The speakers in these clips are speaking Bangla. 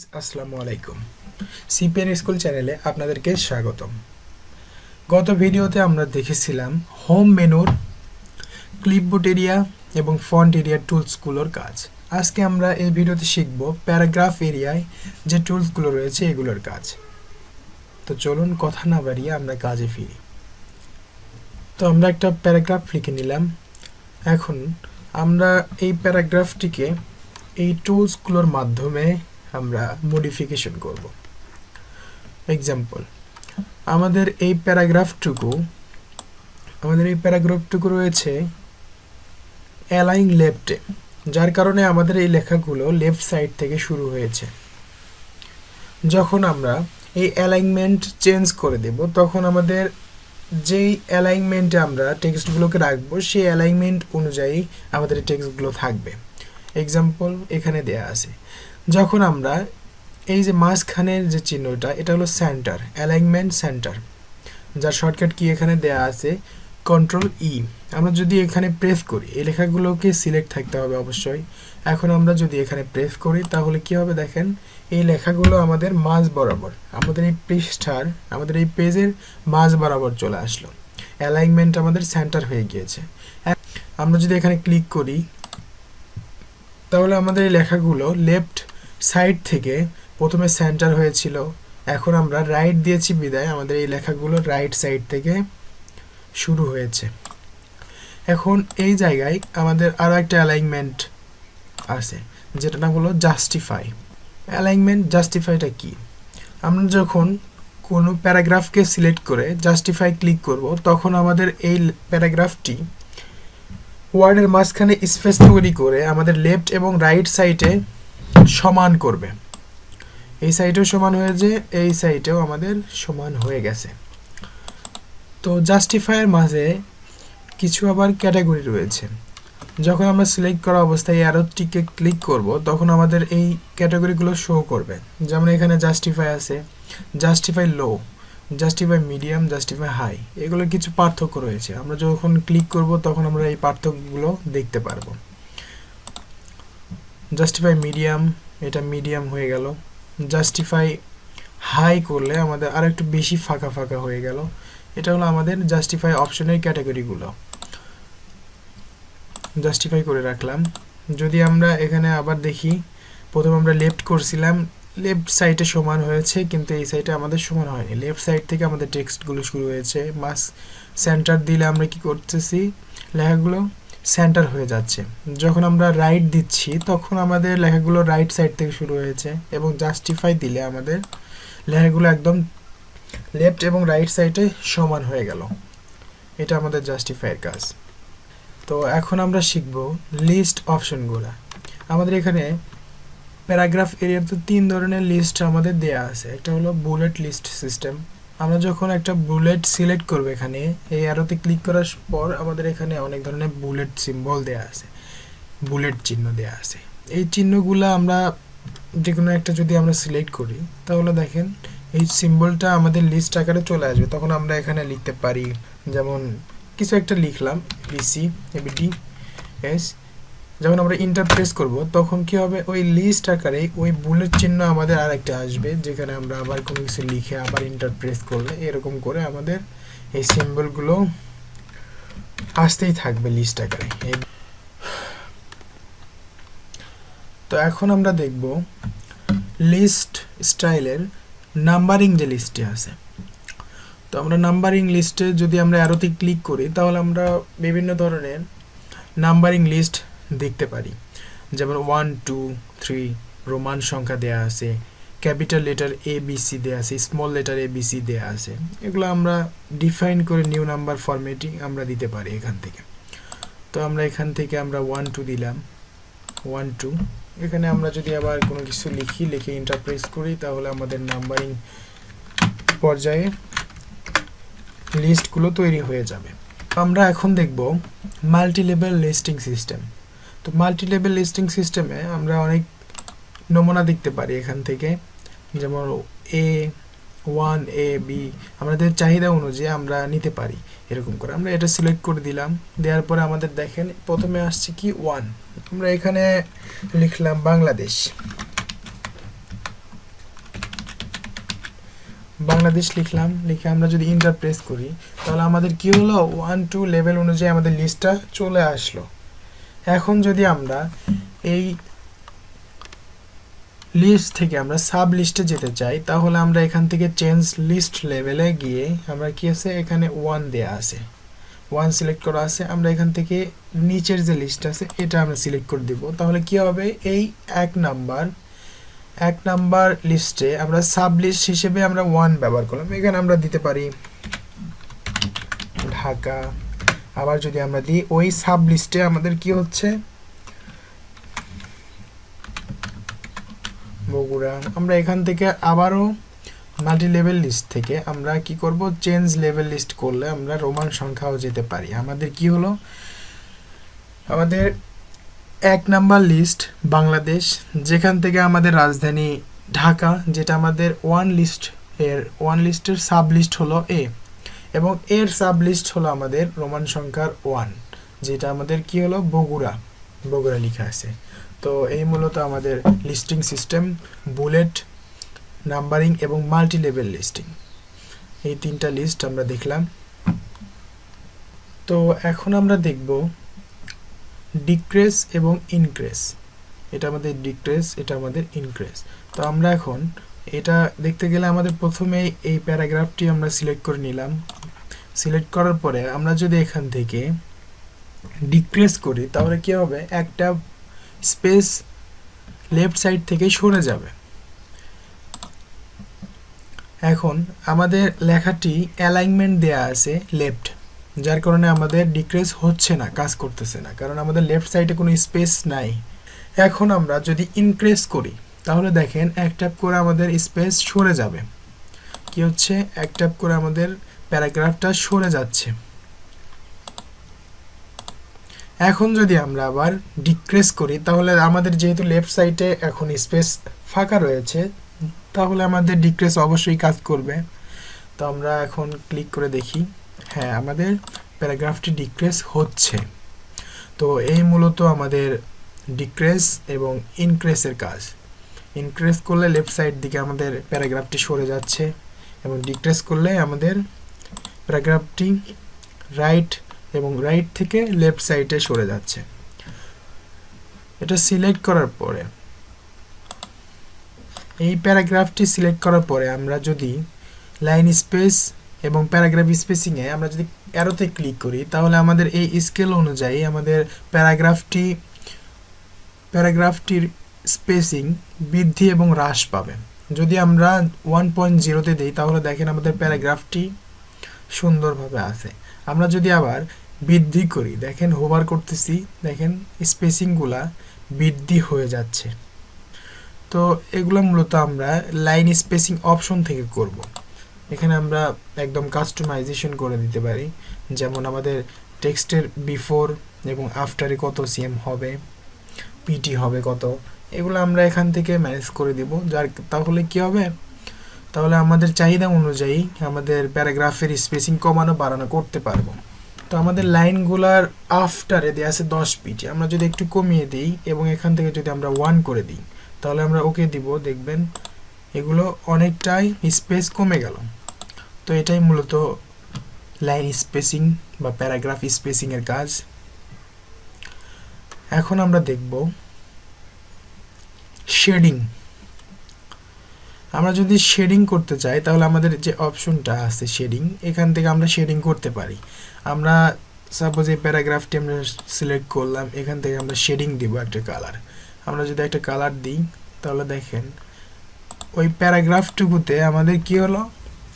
গাইজ আসসালামু আলাইকুম সিপিএন স্কুল চ্যানেলে আপনাদেরকে স্বাগতম। গত ভিডিওতে আমরা দেখেছিলাম হোম মেনুর ক্লিপবোর্ড এরিয়া এবং ফন্ট এরিয়া টুলসগুলোর কাজ। আজকে আমরা এই ভিডিওতে শিখব প্যারাগ্রাফ এরিয়ায় যে টুলসগুলো রয়েছে এগুলোর কাজ। তো চলুন কথা না বাড়িয়ে আমরা কাজে ফিরি। তো আমরা একটা প্যারাগ্রাফ লিখে নিলাম। এখন আমরা এই প্যারাগ্রাফটিকে এই টুলসগুলোর মাধ্যমে আমরা মডিফিকেশন করব। এক্সাম্পল আমাদের এই প্যারাগ্রাফটুকু, আমাদের এই প্যারাগ্রাফটুকু রয়েছে অ্যালাইং লেফটে যার কারণে আমাদের এই লেখাগুলো লেফট সাইড থেকে শুরু হয়েছে। যখন আমরা এই অ্যালাইনমেন্ট চেঞ্জ করে দেব, তখন আমাদের যেই অ্যালাইনমেন্টে আমরা টেক্সটগুলোকে রাখব, সেই অ্যালাইনমেন্ট অনুযায়ী আমাদের টেক্সটগুলো থাকবে। এক্সাম্পল এখানে দেয়া আছে। যখন আমরা এই যে মাঝখানের যে চিহ্নটা, এটা হলো সেন্টার অ্যালাইনমেন্ট সেন্টার যার শর্টকাট কি এখানে দেয়া আছে? কন্ট্রোল ই আমরা যদি এখানে প্রেস করি, এই লেখাগুলোকে সিলেক্ট থাকতে হবে অবশ্যই। এখন আমরা যদি এখানে প্রেস করি, তাহলে কি হবে দেখেন? এই লেখাগুলো আমাদের মাঝ বরাবর, আমাদের এই পৃষ্ঠার, আমাদের এই পেজের মাঝ বরাবর চলে আসলো। অ্যালাইনমেন্ট আমাদের সেন্টার হয়ে গিয়েছে। আমরা যদি এখানে ক্লিক করি, তাহলে আমাদের এই লেখাগুলো লেফট সাইড থেকে প্রথমে সেন্টার হয়েছিল। এখন আমরা রাইট দিয়েছি বিদায়। আমাদের এই লেখাগুলো রাইট সাইড থেকে শুরু হয়েছে। এখন এই জায়গায় আমাদের আরও একটা অ্যালাইনমেন্ট আছে যেটা নাম হলো জাস্টিফাই। অ্যালাইনমেন্ট জাস্টিফাইটা কি? আমরা যখন কোনো প্যারাগ্রাফকে সিলেক্ট করে জাস্টিফাই ক্লিক করব, তখন আমাদের এই প্যারাগ্রাফটি ওয়ার্ডের মাঝখানে স্পেস তৈরি করে আমাদের লেফট এবং রাইট সাইডে সমান করবে। এই সাইডেও সমান হয়েছে, এই সাইডেও আমাদের সমান হয়ে গেছে। তো জাস্টিফায়ের মাঝে কিছু আবার ক্যাটাগরি রয়েছে। যখন আমরা সিলেক্ট করা অবস্থায় এই অ্যারোটিকে ক্লিক করব, তখন আমাদের এই ক্যাটাগরিগুলো শো করবে। যেমন এখানে জাস্টিফাই আছে justify low justify medium justify high এগুলো কিছু পার্থক্য রয়েছে। আমরা যখন ক্লিক করব, তখন আমরা এই পার্থক্যগুলো দেখতে পারব। জাস্টিফাই মিডিয়াম এটা মিডিয়াম হয়ে গেল। জাস্টিফাই হাই করলে আমাদের আর একটু বেশি ফাঁকা ফাঁকা হয়ে গেল। এটা হলো আমাদের জাস্টিফাই অপশনের ক্যাটাগরিগুলো জাস্টিফাই করে রাখলাম। যদি আমরা এখানে আবার দেখি, প্রথম আমরা লেফট করছিলাম লেফট সাইডে সমান হয়েছে, কিন্তু এই সাইডে আমাদের সমান হয়নি। লেফট সাইড থেকে আমাদের টেক্সটগুলো শুরু হয়েছে। মাস সেন্টার দিলে আমরা কি করতেছি? লেখাগুলো সেন্টার হয়ে যাচ্ছে। যখন আমরা রাইট দিচ্ছি, তখন আমাদের লেখাগুলো রাইট সাইড থেকে শুরু হয়েছে এবং জাস্টিফাই দিলে আমাদের লেখাগুলো একদম লেফট এবং রাইট সাইডে সমান হয়ে গেল। এটা আমাদের জাস্টিফাইয়ের কাজ। তো এখন আমরা শিখব লিস্ট অপশনগুলো আমাদের এখানে প্যারাগ্রাফ এরিয়ার তো তিন ধরনের লিস্ট আমাদের দেয়া আছে। একটা হলো বুলেট লিস্ট সিস্টেম আমরা যখন একটা বুলেট সিলেক্ট করব এখানে, এই অ্যারোতে ক্লিক করার পর আমাদের এখানে অনেক ধরনের বুলেট সিম্বল দেয়া আছে। বুলেট চিহ্ন দেয়া আছে। এই চিহ্নগুলো আমরা যে কোনো একটা যদি আমরা সিলেক্ট করি, তাহলে দেখেন এই সিম্বলটা আমাদের লিস্ট আকারে চলে আসবে। তখন আমরা এখানে লিখতে পারি, যেমন কিছু একটা লিখলাম বিসি এবিডি এস যখন আমরা ইন্টারপ্রেস করব, তখন কি হবে? ওই লিস্ট আকারে ওই বুলেট চিহ্ন আমাদের আরেকটা আসবে, যেখানে আমরা আবার কোনো কিছু লিখে আবার ইন্টারপ্রেস করলে এরকম করে আমাদের এই সিম্বলগুলো আসতেই থাকবে লিস্ট আকারে। তো এখন আমরা দেখব লিস্ট স্টাইলের নাম্বারিং যে লিস্টে আছে। তো আমরা নাম্বারিং লিস্টে যদি আমরা অ্যারোতে ক্লিক করি, তাহলে আমরা বিভিন্ন ধরনের নাম্বারিং লিস্ট দেখতে পারি। যেমন ওয়ান টু থ্রি রোমান সংখ্যা দেয়া আছে ক্যাপিটাল লেটার এ বিসি দেওয়া আছে স্মল লেটার এ বিসি দেওয়া আছে। এগুলো আমরা ডিফাইন করে নিউ নাম্বার ফরম্যাটিং আমরা দিতে পারি এখান থেকে। তো আমরা এখান থেকে আমরা ওয়ান টু দিলাম। ওয়ান টু এখানে আমরা যদি আবার কোনো কিছু লিখি, লিখে ইন্টারপ্রেস করি, তাহলে আমাদের নাম্বারিং পর্যায়ে লিস্টগুলো তৈরি হয়ে যাবে। আমরা এখন দেখব মাল্টি লেভেল লিস্টিং সিস্টেম তো মাল্টি লেভেল লিস্টিং সিস্টেমে আমরা অনেক নমুনা দেখতে পারি এখান থেকে। যেমন এ ওয়ান এ বি আমাদের চাহিদা অনুযায়ী আমরা নিতে পারি এরকম করে। আমরা এটা সিলেক্ট করে দিলাম। দেওয়ার পরে আমাদের দেখেন, প্রথমে আসছে কি ওয়ান আমরা এখানে লিখলাম বাংলাদেশ। বাংলাদেশ লিখলাম, লিখে আমরা যদি ইন্টার প্রেস করি, তাহলে আমাদের কি হলো? ওয়ান টু লেভেল অনুযায়ী আমাদের লিস্টটা চলে আসলো। এখন যদি আমরা এই লিস্ট থেকে আমরা সাব লিস্টে যেতে চাই, তাহলে আমরা এখান থেকে চেঞ্জ লিস্ট লেভেলে গিয়ে আমরা কি আছে? এখানে ওয়ান দেয়া আছে। ওয়ান সিলেক্ট করা আছে। আমরা এখান থেকে নিচের যে লিস্ট আছে, এটা আমরা সিলেক্ট করে দিব। তাহলে কি হবে? এই এক নাম্বার এক নাম্বার লিস্টে আমরা সাব লিস্ট হিসেবে আমরা ওয়ান ব্যবহার করলাম। এখানে আমরা দিতে পারি ঢাকা আবার যদি আমরা দিই, ওই সাব লিস্টে আমাদের কি হচ্ছে? বগুড়া। আমরা এখান থেকে আবারও মাল্টি লেভেল লিস্ট থেকে আমরা কি করব? চেঞ্জ লেভেল লিস্ট করলে আমরা রোমান সংখ্যাও যেতে পারি। আমাদের কি হলো? আমাদের এক নাম্বার লিস্ট বাংলাদেশ, যেখান থেকে আমাদের রাজধানী ঢাকা, যেটা আমাদের ওয়ান লিস্ট এর ওয়ান লিস্টের সাব লিস্ট হলো এ এবং এর সাব লিস্ট হলো আমাদের রোমান সংখ্যার ওয়ান, যেটা আমাদের কি হলো? বগুড়া বগুড়া লেখা আছে। তো এই মূলত আমাদের লিস্টিং সিস্টেম, বুলেট, নাম্বারিং এবং মাল্টি লেভেল লিস্টিং। এই তিনটা লিস্ট আমরা দেখলাম। তো এখন আমরা দেখব ডিক্রেস এবং ইনক্রেস। এটা আমাদের ডিক্রেস, এটা আমাদের ইনক্রেস। তো আমরা এখন এটা দেখতে গেলে আমাদের প্রথমে এই প্যারাগ্রাফটি আমরা সিলেক্ট করে নিলাম। সিলেক্ট করার পরে আমরা যদি এখান থেকে ডিক্রেস করি, তাহলে কি হবে? একটা স্পেস লেফট সাইড থেকে সরে যাবে। এখন আমাদের লেখাটি অ্যালাইনমেন্ট দেয়া আছে লেফট, যার কারণে আমাদের ডিক্রেস হচ্ছে না, কাজ করতেছে না, কারণ আমাদের লেফট সাইডে কোনো স্পেস নাই। এখন আমরা যদি ইনক্রেস করি তাহলে দেখেন এক ট্যাপ করে আমাদের স্পেস সরে যাবে। কি হচ্ছে? এক ট্যাপ করে আমাদের প্যারাগ্রাফটা সরে যাচ্ছে। এখন যদি আমরা আবার ডিক্রেস করি, তাহলে আমাদের যেহেতু লেফট সাইডে এখন স্পেস ফাঁকা রয়েছে, তাহলে আমাদের ডিক্রেস অবশ্যই কাজ করবে। তো আমরা এখন ক্লিক করে দেখি। হ্যাঁ আমাদের প্যারাগ্রাফটি ডিক্রেস হচ্ছে। তো এই মূলত আমাদের ডিক্রেস এবং ইনক্রেসের কাজ। ইনক্রেস করলে লেফট সাইড দিকে আমাদের প্যারাগ্রাফটি সরে যাচ্ছে এবং ডিক্রেস করলে আমাদের প্যারাগ্রাফটি রাইট এবং রাইট থেকে লেফট সাইডে সরে যাচ্ছে। এটা সিলেক্ট করার পরে, এই প্যারাগ্রাফটি সিলেক্ট করার পরে আমরা যদি লাইন স্পেস এবং প্যারাগ্রাফ স্পেসিংয়ে আমরা যদি অ্যারোতে ক্লিক করি, তাহলে আমাদের এই স্কেল অনুযায়ী আমাদের প্যারাগ্রাফটি প্যারাগ্রাফটির স্পেসিং বৃদ্ধি এবং হ্রাস পাবে। যদি আমরা ওয়ান পয়েন্ট জিরোতে দিই, তাহলে দেখেন আমাদের প্যারাগ্রাফটি সুন্দরভাবে আছে। আমরা যদি আবার বৃদ্ধি করি, দেখেন হোভার করতেছি, দেখেন স্পেসিংগুলা বৃদ্ধি হয়ে যাচ্ছে। তো এগুলো মূলত আমরা লাইন স্পেসিং অপশন থেকে করব। এখানে আমরা একদম কাস্টমাইজেশন করে দিতে পারি। যেমন আমাদের টেক্সটের বিফোর এবং আফটারে কত সিএম হবে পিটি হবে কত এগুলো আমরা এখান থেকে ম্যানেজ করে দিব। যার, তাহলে কি হবে? তাহলে আমাদের চাহিদা অনুযায়ী আমাদের প্যারাগ্রাফের স্পেসিং কমানো, বাড়ানো করতে পারব। তো আমাদের লাইনগুলার আফটারে দেওয়া আছে দশ পিটি আমরা যদি একটু কমিয়ে দিই এবং এখান থেকে যদি আমরা ওয়ান করে দিই, তাহলে আমরা ওকে দিব। দেখবেন এগুলো অনেকটাই স্পেস কমে গেল। তো এটাই মূলত লাইন স্পেসিং বা প্যারাগ্রাফ স্পেসিংয়ের কাজ। এখন আমরা দেখব শেডিং। আমরা যদি শেডিং করতে চাই, তাহলে আমাদের যে অপশনটা আছে শেডিং, এখান থেকে আমরা শেডিং করতে পারি। আমরা সাপোজ এই প্যারাগ্রাফটি আমরা সিলেক্ট করলাম, এখান থেকে আমরা শেডিং দিব একটা কালার আমরা যদি একটা কালার দিই, তাহলে দেখেন, ওই প্যারাগ্রাফটুকুতে আমাদের কি হলো?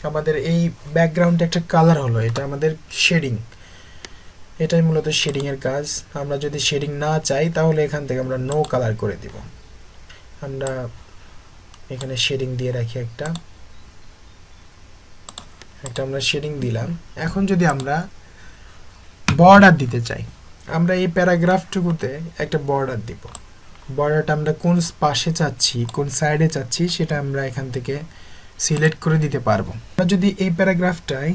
আমাদের এই ব্যাকগ্রাউন্ডে একটা কালার হলো, এটা আমাদের শেডিং। এটাই মূলত শেডিংয়ের কাজ। আমরা যদি শেডিং না চাই, তাহলে এখান থেকে আমরা নো কালার করে দিব। আমরা এখানে শেডিং দিয়ে রাখি একটা। একটা আমরা শেডিং দিলাম। এখন যদি আমরা বর্ডার দিতে চাই, আমরা এই প্যারাগ্রাফটুকুতে একটা বর্ডার দিব। বর্ডারটা আমরা কোন পাশে চাচ্ছি, কোন সাইডে চাচ্ছি, সেটা আমরা এখান থেকে সিলেক্ট করে দিতে পারব। আমরা যদি এই প্যারাগ্রাফটায়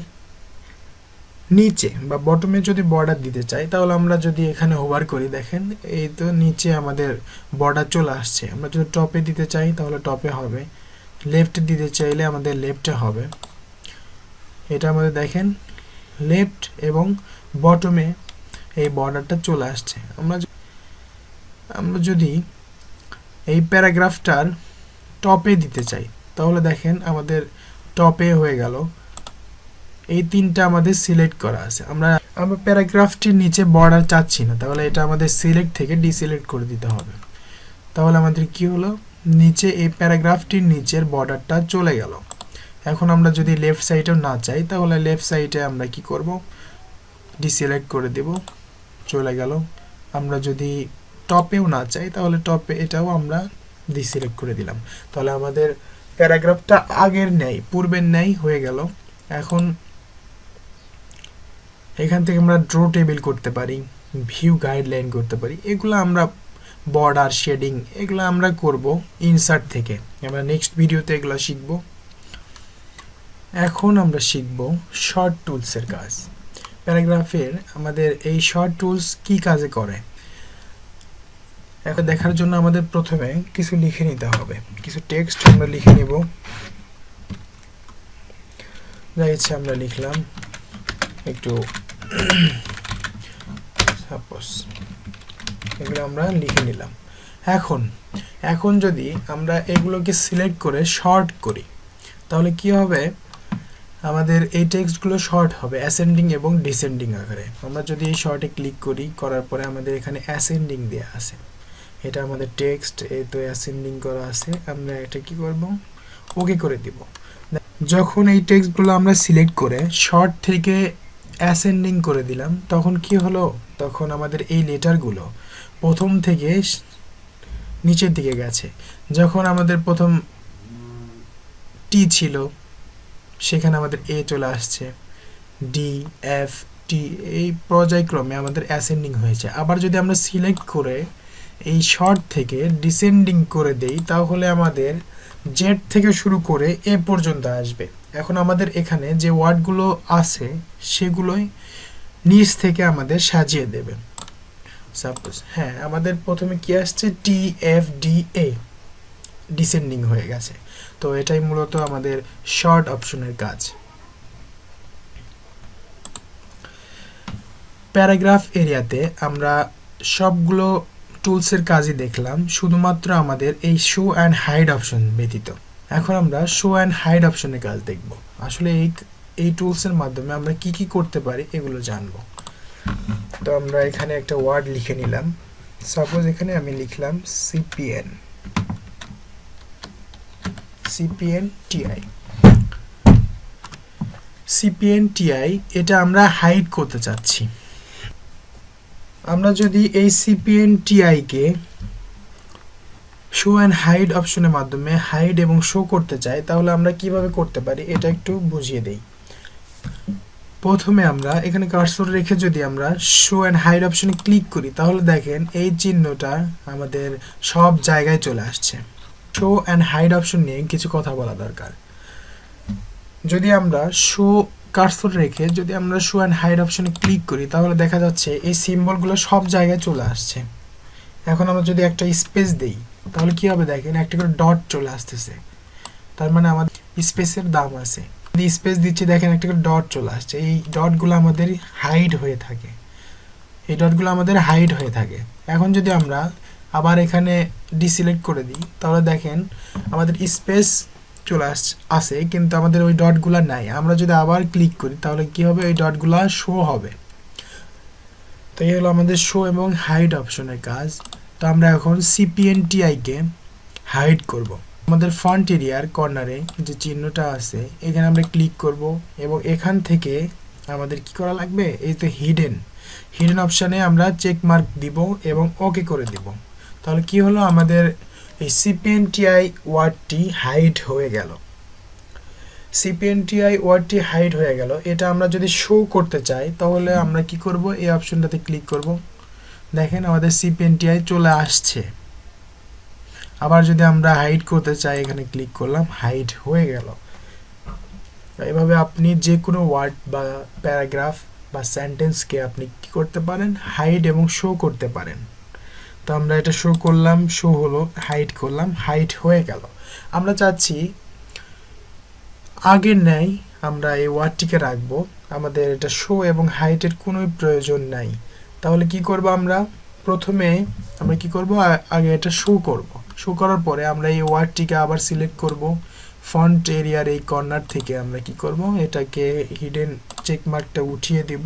নিচে বা বটমে যদি বর্ডার দিতে চাই, তাহলে আমরা যদি এখানে হোভার করি, দেখেন, এই তো নিচে আমাদের বর্ডার চলে আসছে। আমরা যদি টপে দিতে চাই, তাহলে টপে হবে। লেফট দিতে চাইলে আমাদের লেফটে হবে। এটা আমাদের দেখেন লেফট এবং বটমে এই বর্ডারটা চলে আসছে। আমরা আমরা যদি এই প্যারাগ্রাফটার টপে দিতে চাই, তাহলে দেখেন আমাদের টপে হয়ে গেল। এই তিনটা আমাদের সিলেক্ট করা আছে। আমরা আমরা প্যারাগ্রাফটির নিচে বর্ডার চাচ্ছি না, তাহলে এটা আমাদের সিলেক্ট থেকে ডিসিলেক্ট করে দিতে হবে। তাহলে আমাদের কি হলো? নিচে এই প্যারাগ্রাফটির নিচের বর্ডারটা চলে গেল। এখন আমরা যদি লেফট সাইডেও না চাই, তাহলে লেফট সাইডে আমরা কি করব? ডিসিলেক্ট করে দেব, চলে গেল। আমরা যদি টপেও না চাই, তাহলে টপে এটাও আমরা ডিসিলেক্ট করে দিলাম। তাহলে আমাদের প্যারাগ্রাফটা আগের নেই পূর্বের নেই হয়ে গেল। এখন এখান থেকে আমরা ড্র টেবিল করতে পারি ভিউ গাইডলাইন করতে পারি। এগুলো আমরা বর্ডার শেডিং এগুলো আমরা করব ইনসার্ট থেকে। আমরা নেক্সট ভিডিওতে এগুলো শিখব। এখন আমরা শিখব শর্ট টুলসের কাজ। প্যারাগ্রাফের আমাদের এই শর্ট টুলস কি কাজে করে? এখন দেখার জন্য আমাদের প্রথমে কিছু লিখে নিতে হবে। কিছু টেক্সট আমরা লিখে নেব। যা ইচ্ছে আমরা লিখলাম একটু সাপোজ এগুলো আমরা লিখে নিলাম। এখন এখন যদি আমরা এগুলোকে সিলেক্ট করে শর্ট করি, তাহলে কি হবে? আমাদের এই টেক্সটগুলো শর্ট হবে অ্যাসেন্ডিং এবং ডিসেন্ডিং আকারে। আমরা যদি এই শর্টে ক্লিক করি, করার পরে আমাদের এখানে অ্যাসেন্ডিং দেওয়া আছে। এটা আমাদের টেক্সট এই তো অ্যাসেন্ডিং করা আছে। আমরা এটা কি করব? ওকে করে দিব। যখন এই টেক্সটগুলো আমরা সিলেক্ট করে শর্ট থেকে অ্যাসেন্ডিং করে দিলাম, তখন কি হলো? তখন আমাদের এই লেটারগুলো প্রথম থেকে নিচের দিকে গেছে। যখন আমাদের প্রথম টি ছিল, সেখানে আমাদের এ চলে আসছে। ডি এফ টি এই পর্যায়ক্রমে আমাদের অ্যাসেন্ডিং হয়েছে। আবার যদি আমরা সিলেক্ট করে এই শর্ট থেকে ডিসেন্ডিং করে দেই, তাহলে আমাদের জেড থেকে শুরু করে এ পর্যন্ত আসবে। এখন আমাদের এখানে যে ওয়ার্ডগুলো আছে, সেগুলোই নিচ থেকে আমাদের সাজিয়ে দেবে সাপোজ হ্যাঁ আমাদের প্রথমে কি আসছে? T F D A descending হয়ে গেছে। তো এটাই মূলত আমাদের শর্ট অপশনের কাজ। প্যারাগ্রাফ এরিয়াতে আমরা সবগুলো টুলসের কাজই দেখলাম, শুধুমাত্র আমাদের এই শো অ্যান্ড হাইড অপশন ব্যতীত। এখন আমরা শো অ্যান্ড হাইড অপশনের কাজ দেখব। আসলে এই এই টুলসের মাধ্যমে আমরা কি কি করতে পারি এগুলো জানব। তো আমরা এখানে একটা ওয়ার্ড লিখে নিলাম। সাপোজ এখানে আমি লিখলাম CPN CPN TI CPN TI এটা আমরা হাইড করতে চাচ্ছি। আমরা যদি এই সিপিএন টিআইকে শো অ্যান্ড হাইড অপশনের মাধ্যমে হাইড এবং শো করতে চাই, তাহলে আমরা কীভাবে করতে পারি এটা একটু বুঝিয়ে দেই। প্রথমে আমরা এখানে কার্সর রেখে যদি আমরা শো অ্যান্ড হাইড অপশনে ক্লিক করি, তাহলে দেখেন এই চিহ্নটা আমাদের সব জায়গায় চলে আসছে। শো অ্যান্ড হাইড অপশন নিয়ে কিছু কথা বলা দরকার। যদি আমরা শো কার্সর রেখে যদি আমরা শো অ্যান্ড হাইড অপশনে ক্লিক করি, তাহলে দেখা যাচ্ছে এই সিম্বলগুলো সব জায়গায় চলে আসছে। এখন আমরা যদি একটা স্পেস দেই তাহলে কি হবে দেখেন, একটা করে ডট চলে আসতেছে। তার মানে আমাদের স্পেসের দাম আছে। যদি স্পেস দিচ্ছি, দেখেন একটা করে ডট চলে আসছে। এই ডটগুলো আমাদের হাইড হয়ে থাকে। এই ডটগুলো আমাদের হাইড হয়ে থাকে। এখন যদি আমরা আবার এখানে ডিসিলেক্ট করে দিই, তাহলে দেখেন আমাদের স্পেস চলে আস আসে কিন্তু আমাদের ওই ডটগুলো নাই। আমরা যদি আবার ক্লিক করি, তাহলে কি হবে? ওই ডটগুলো শো হবে। তো এই হলো আমাদের শো এবং হাইড অপশনের কাজ। তো আমরা এখন সিপিএনটিআইকে হাইড করব। আমাদের ফ্রন্ট এরিয়ার কর্নারে যে চিহ্নটা আছে, এখানে আমরা ক্লিক করব এবং এখান থেকে আমাদের কি করা লাগবে? এই তো হিডেন হিডেন অপশানে আমরা চেক মার্ক দিব এবং ওকে করে দিব। তাহলে কি হলো? আমাদের এই সিপিএনটিআই ওয়ার্ডটি হাইড হয়ে গেল। সিপিএনটিআই ওয়ার্ডটি হাইড হয়ে গেল। এটা আমরা যদি শো করতে চাই, তাহলে আমরা কি করব? এই অপশনটাতে ক্লিক করব। দেখেন আমাদের সিপিএনটিআই চলে আসছে। আবার যদি আমরা হাইড করতে চাই, এখানে ক্লিক করলাম হাইড হয়ে গেল। এভাবে আপনি যে কোনো ওয়ার্ড বা প্যারাগ্রাফ বা সেন্টেন্সকে আপনি কি করতে পারেন? হাইড এবং শো করতে পারেন। তো আমরা এটা শো করলাম শো হলো হাইট করলাম হাইট হয়ে গেল। আমরা চাচ্ছি, আগের ন্যায় আমরা এই ওয়ার্ডটিকে রাখব। আমাদের এটা শো এবং হাইটের কোনোই প্রয়োজন নাই। তাহলে কি করব আমরা? প্রথমে আমরা কি করব? আগে এটা শো করব। শো করার পরে আমরা এই ওয়ার্ডটিকে আবার সিলেক্ট করব। ফন্ট এরিয়ার এই কর্নার থেকে আমরা কি করব? এটাকে হিডেন চেক মার্কটা উঠিয়ে দিব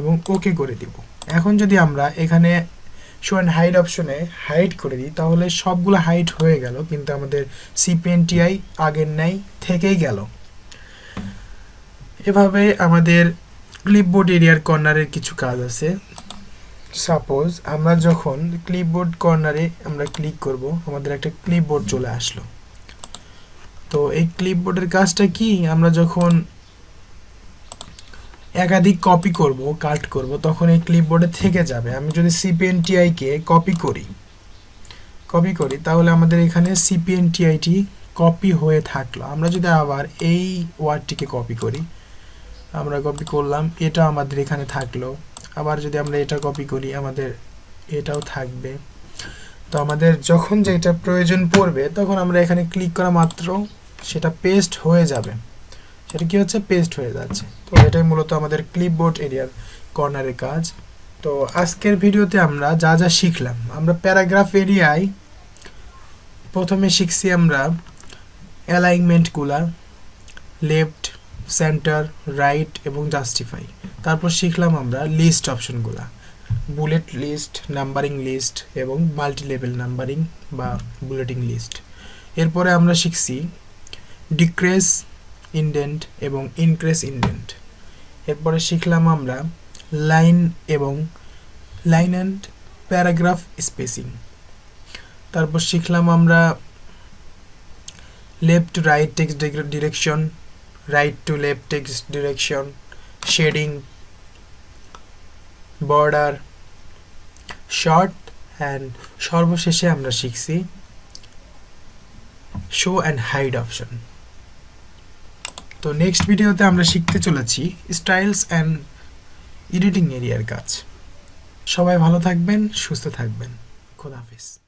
এবং ওকে করে দিব। এখন যদি আমরা এখানে শো অ্যান্ড হাইড অপশনে হাইড করে দিই, তাহলে সবগুলো হাইড হয়ে গেল, কিন্তু আমাদের সিপিএনটিআই আগের ন্যায় থেকেই গেল। এভাবে আমাদের ক্লিপবোর্ড এরিয়ার কর্নারের কিছু কাজ আছে। সাপোজ আমরা যখন ক্লিপবোর্ড কর্নারে আমরা ক্লিক করব, আমাদের একটা ক্লিপবোর্ড চলে আসলো। তো এই ক্লিপবোর্ডের কাজটা কি? আমরা যখন একাধিক কপি করব কাট করব, তখন এই ক্লিপবোর্ডে থেকে যাবে। আমি যদি সিপিএনটিআই কে কপি করি কপি করি, তাহলে আমাদের এখানে সিপিএনটিআইটি কপি হয়ে থাকল। আমরা যদি আবার এই ওয়ার্ডটিকে কপি করি, আমরা কপি করলাম, এটা আমাদের এখানে থাকল। আবার যদি আমরা এটা কপি করি, আমাদের এটাও থাকবে। তো আমাদের যখন যেটা প্রয়োজন পড়বে, তখন আমরা এখানে ক্লিক করা মাত্র সেটা পেস্ট হয়ে যাবে। সেটা কি হচ্ছে? পেস্ট হয়ে যাচ্ছে। তো এটাই মূলত আমাদের ক্লিপবোর্ড এরিয়ার কর্নারের কাজ। তো আজকের ভিডিওতে আমরা যা যা শিখলাম, আমরা প্যারাগ্রাফ এরিয়ায় প্রথমে শিখছি আমরা অ্যালাইনমেন্টগুলা লেফট সেন্টার রাইট এবং জাস্টিফাই তারপর শিখলাম আমরা লিস্ট অপশনগুলা বুলেট লিস্ট নাম্বারিং লিস্ট এবং মাল্টি লেভেল নাম্বারিং বা বুলেটিং লিস্ট এরপরে আমরা শিখছি ডিক্রেস ইন্ডেন্ট এবং ইনক্রেস ইন্ডেন্ট এরপরে শিখলাম আমরা লাইন এবং লাইন অ্যান্ড প্যারাগ্রাফ স্পেসিং তারপর শিখলাম আমরা left right text direction right to left text direction shading border short and সর্বশেষে আমরা শিখছি শো অ্যান্ড হাইড অপশন তো নেক্সট ভিডিওতে আমরা শিখতে চলেছি স্টাইলস অ্যান্ড এডিটিং এরিয়ার কাজ। সবাই ভালো থাকবেন, সুস্থ থাকবেন। খোদাহাফিজ